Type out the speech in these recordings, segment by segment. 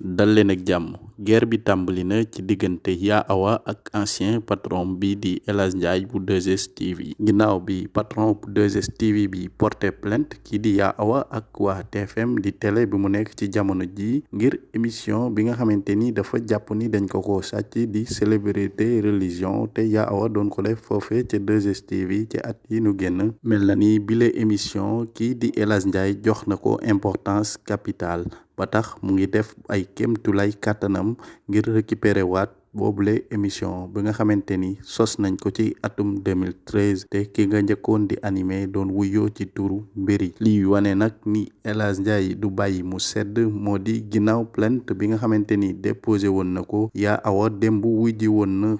dal leen ak jàmm guerre bi tàmbali na ci diggante Yaa Awa ak ancien patron bi di El Hadj Ndiaye bu 2STV ginnaaw bi patron bu 2STV bi porté plainte kii di Yaa Awa ak waa TFM di télé bi mu nekk ci jamono ji ngir émission bi nga xamante ni dafa jàpp ni dañ ko ko sàcc di célébrité religion te Yaa Awa doon ko def foofe ca 2STV ci at yi nu génn. Mel na ni bile émission kii di El Hadj Ndiaye jox na ko importance capitale ba tax mu ngi def ay kéemtulay kàttanam ngir récupérer waat boobule émission bi nga xamante ni sos nañ ko ci atum 2013 te ki nga njëkkoon di animé doon wuyoo ci turu mbiri. Lii wane nag ni El Hadj Ndiaye du bàyyi mu sedd moo di ginnaaw plainte bi nga xamante ni déposé woon na ko Yaa Awa démb wujji woon na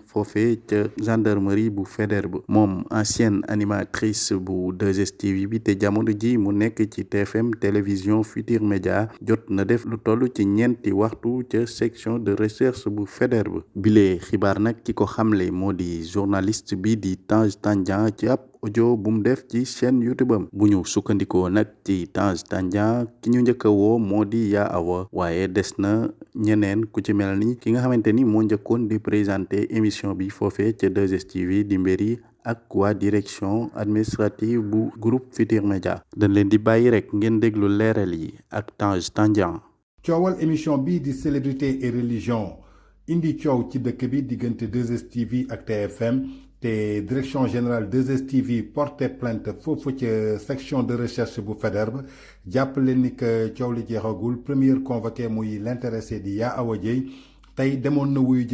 ca gendarmerie bu Faidherbe. Moom ancienne animatrice bu 2STV bi te jamono ji mu nekk ci TFM télévision Futur Média jot na def lu toll ci ñeenti waxtu ca section de recherche bu Faidherbe bile xibaar nag ki ko xamle moo di journaliste bi di Tange Tandian ci ab audio bu mu def ci chaîne YouTube am bu ñu sukkandikoo nag ci Tange Tandian ki ñu njëkk woo moo di Yaa Awa waaye des na ñeneen ku ci mel ni ki nga xamante ni moo njëkkoon di présenter émission bi foofee ca 2STV di mbiri ak waa direction administrative bu groupe Futur Média dañ leen di bàyyi rek ngeen déglu leeral yi ak Tange Tandian coowal émission bi di célébrité et religion indi coow ci dëkk bi diggante 2STV ak TFM te direction générale 2STV porté plainte foofu section de recherche bu jàpp leen ni que coow li jeexagul première convoqué muy di Yaa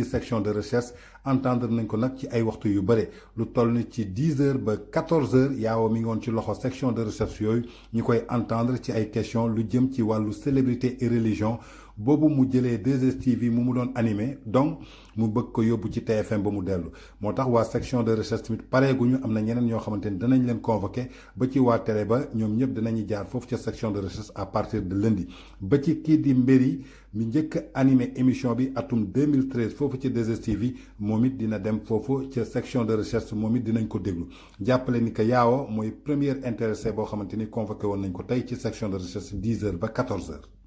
section de recherche entendre nañ ko nag ci ay waxtu yu bare. Lu toll heures ba quatorze heures yaawa mi section de recherche yooyu. Ñu koy entendre ci ay questions lu jëm ci wàllu célébrité et religion. Boobu mu jëlee 2STV mu mu doon animé donc mu bëgg ko yóbbu ci TFM ba mu dellu. Section de recherche tamit pareeguñu am na ñeneen ñoo xamante ni danañ leen convoqué ba ci waa télé ba ñoom ñëpp section de recherche à partir de lundi. Ba ci kii di mi émission bi atum 2013 foofu ci 2STV moom it dina dem foofu section de recherche moom dinañ ko déglu jàppale ni que yaawa mooy première intéressé boo xamante ni convoqué woon nañ section de recherche 10 heures ba 14 heures.